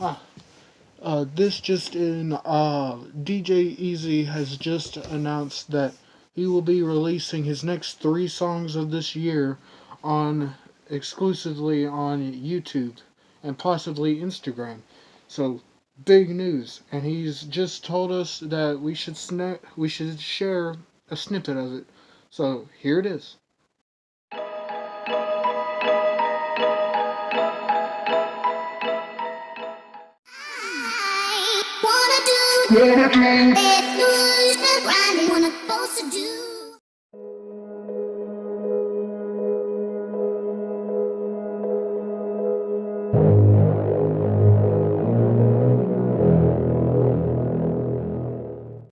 Ah, uh, this just in, uh, DJ Easy has just announced that he will be releasing his next three songs of this year on exclusively on YouTube and possibly Instagram. So big news, and he's just told us that we should we should share a snippet of it. So here it is. Wanna